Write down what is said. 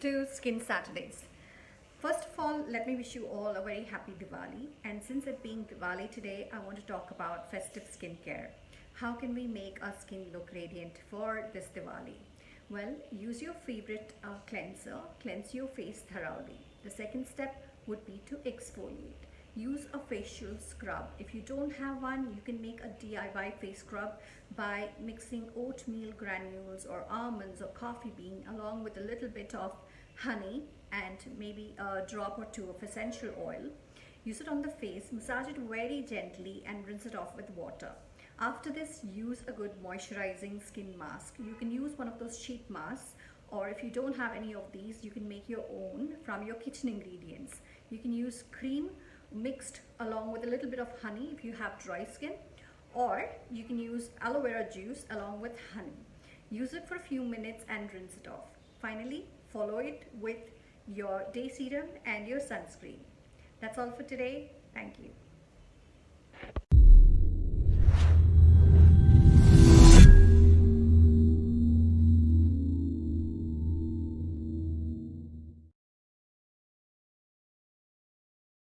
to Skin Saturdays. First of all, let me wish you all a very happy Diwali. And since it being Diwali today, I want to talk about festive skincare. How can we make our skin look radiant for this Diwali? Well, use your favorite uh, cleanser, cleanse your face thoroughly. The second step would be to exfoliate. Use a facial scrub. If you don't have one, you can make a DIY face scrub by mixing oatmeal granules or almonds or coffee bean along with a little bit of honey and maybe a drop or two of essential oil. Use it on the face, massage it very gently and rinse it off with water. After this, use a good moisturizing skin mask. You can use one of those sheet masks or if you don't have any of these, you can make your own from your kitchen ingredients. You can use cream mixed along with a little bit of honey if you have dry skin or you can use aloe vera juice along with honey. Use it for a few minutes and rinse it off. Finally, follow it with your day serum and your sunscreen. That's all for today. Thank you.